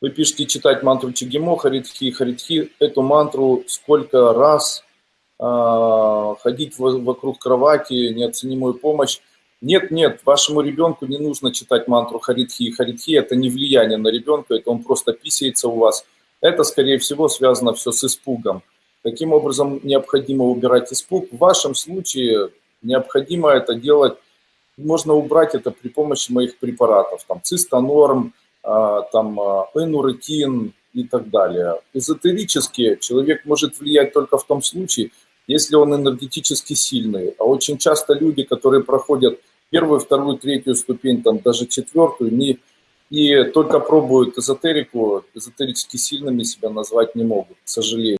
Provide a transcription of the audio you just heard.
Вы пишете читать мантру Чигимо, Харитхи, Харитхи. Эту мантру сколько раз э, ходить вокруг кровати, неоценимую помощь. Нет, нет, вашему ребенку не нужно читать мантру Харитхи Харитхи. Это не влияние на ребенка, это он просто писается у вас. Это, скорее всего, связано все с испугом. Таким образом, необходимо убирать испуг. В вашем случае необходимо это делать, можно убрать это при помощи моих препаратов, там цистонорм, а, там а, энуретин и так далее. Эзотерически человек может влиять только в том случае, если он энергетически сильный. А очень часто люди, которые проходят первую, вторую, третью ступень, там даже четвертую, не, и только пробуют эзотерику, эзотерически сильными себя назвать не могут, к сожалению.